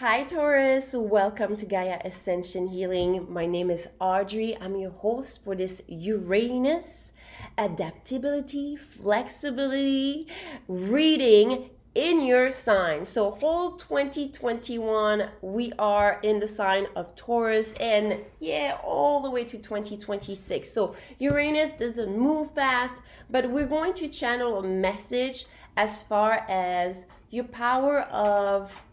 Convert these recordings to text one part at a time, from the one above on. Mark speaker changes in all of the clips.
Speaker 1: Hi, Taurus. Welcome to Gaia Ascension Healing. My name is Audrey. I'm your host for this Uranus adaptability, flexibility reading in your sign. So, whole 2021, we are in the sign of Taurus, and yeah, all the way to 2026. So, Uranus doesn't move fast, but we're going to channel a message as far as your power of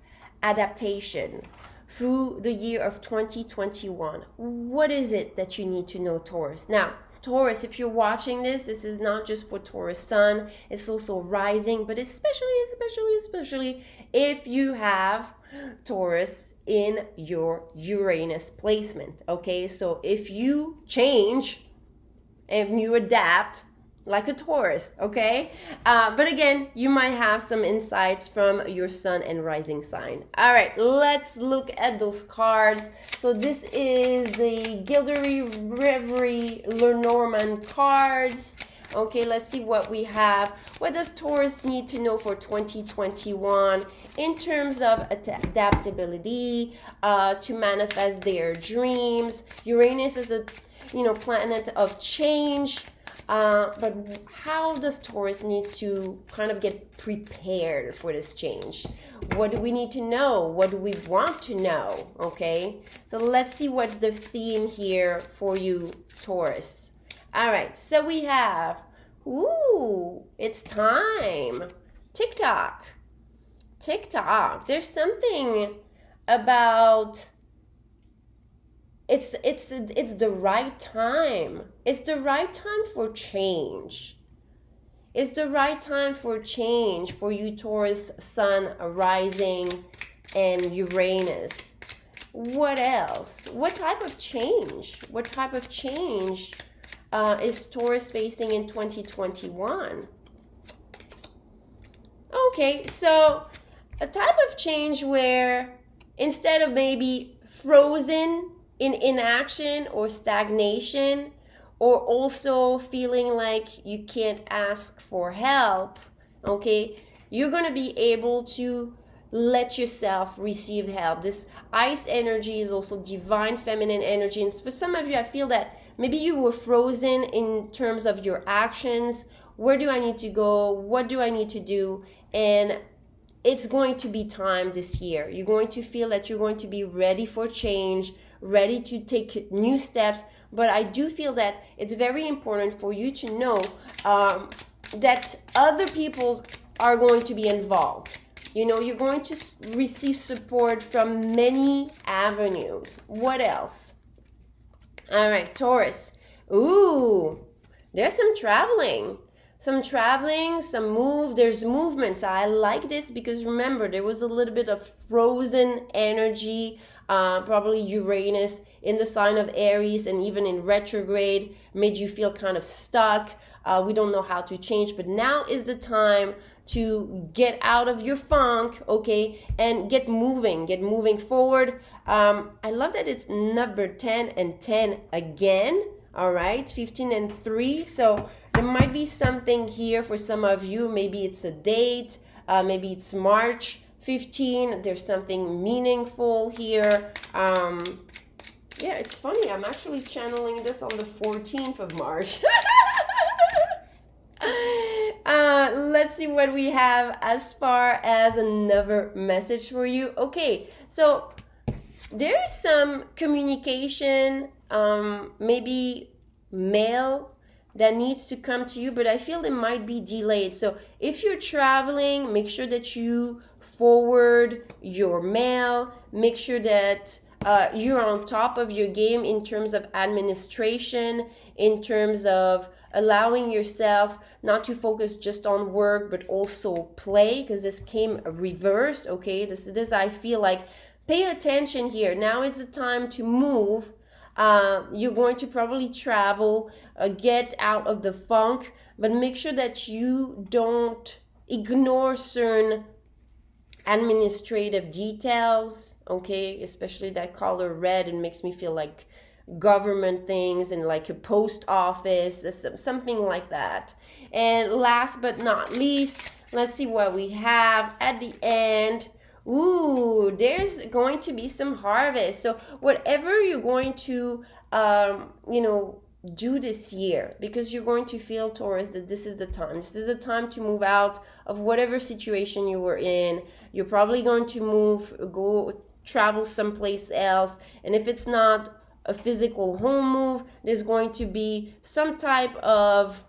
Speaker 1: adaptation through the year of 2021. What is it that you need to know, Taurus? Now, Taurus, if you're watching this, this is not just for Taurus Sun, it's also rising, but especially, especially, especially if you have Taurus in your Uranus placement. Okay, so if you change and you adapt, like a Taurus, okay? Uh, but again, you might have some insights from your sun and rising sign. All right, let's look at those cards. So this is the Gilded Reverie Lenormand cards. Okay, let's see what we have. What does Taurus need to know for 2021 in terms of adaptability, uh, to manifest their dreams? Uranus is a you know planet of change uh, but how does Taurus needs to kind of get prepared for this change? What do we need to know? What do we want to know? Okay, so let's see what's the theme here for you, Taurus. All right, so we have, ooh, it's time. tick-tock. tick-tock. There's something about it's it's it's the right time. It's the right time for change. It's the right time for change for you taurus sun rising and uranus. What else? What type of change? What type of change uh, is taurus facing in 2021 okay so a type of change where instead of maybe frozen in inaction or stagnation, or also feeling like you can't ask for help, okay, you're going to be able to let yourself receive help. This ice energy is also divine feminine energy. And for some of you, I feel that maybe you were frozen in terms of your actions. Where do I need to go? What do I need to do? And it's going to be time this year. You're going to feel that you're going to be ready for change, ready to take new steps. But I do feel that it's very important for you to know um, that other people are going to be involved. You know, you're going to receive support from many avenues. What else? All right, Taurus. Ooh, there's some traveling. Some traveling, some move. There's movements. I like this because remember, there was a little bit of frozen energy uh, probably Uranus in the sign of Aries and even in retrograde made you feel kind of stuck. Uh, we don't know how to change, but now is the time to get out of your funk, okay, and get moving, get moving forward. Um, I love that it's number 10 and 10 again, all right, 15 and 3. So there might be something here for some of you. Maybe it's a date, uh, maybe it's March. 15 there's something meaningful here. Um yeah it's funny i'm actually channeling this on the 14th of march. Uh let's see what we have as far as another message for you. Okay so there's some communication um maybe mail that needs to come to you but i feel it might be delayed. So if you're traveling make sure that you forward your mail, make sure that uh, you're on top of your game in terms of administration, in terms of allowing yourself not to focus just on work but also play because this came reversed okay? This is this i feel like pay attention here. Now is the time to move. Uh, you're going to probably travel uh, get out of the funk but make sure that you don't ignore certain administrative details, okay, especially that color red, it makes me feel like government things and like a post office, something like that. And last but not least, let's see what we have at the end. Ooh, there's going to be some harvest. So whatever you're going to, um, you know, do this year because you're going to feel Taurus that this is the time. This is the time to move out of whatever situation you were in. You're probably going to move, go travel someplace else. And if it's not a physical home move, there's going to be some type of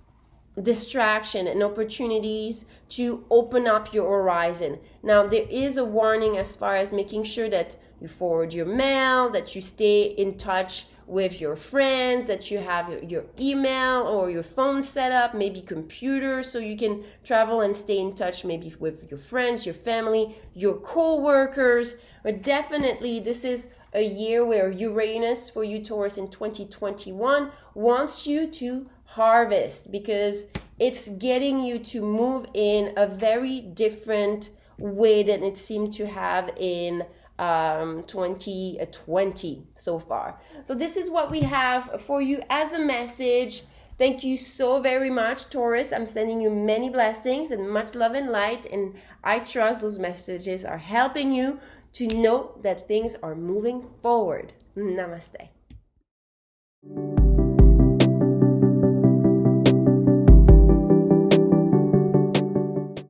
Speaker 1: distraction and opportunities to open up your horizon. Now, there is a warning as far as making sure that you forward your mail, that you stay in touch with your friends, that you have your, your email or your phone set up, maybe computer, so you can travel and stay in touch maybe with your friends, your family, your co-workers. But definitely this is a year where Uranus for you Taurus in 2021 wants you to harvest because it's getting you to move in a very different way than it seemed to have in um 2020 so far. So this is what we have for you as a message. Thank you so very much taurus. I'm sending you many blessings and much love and light and i trust those messages are helping you to know that things are moving forward. Namaste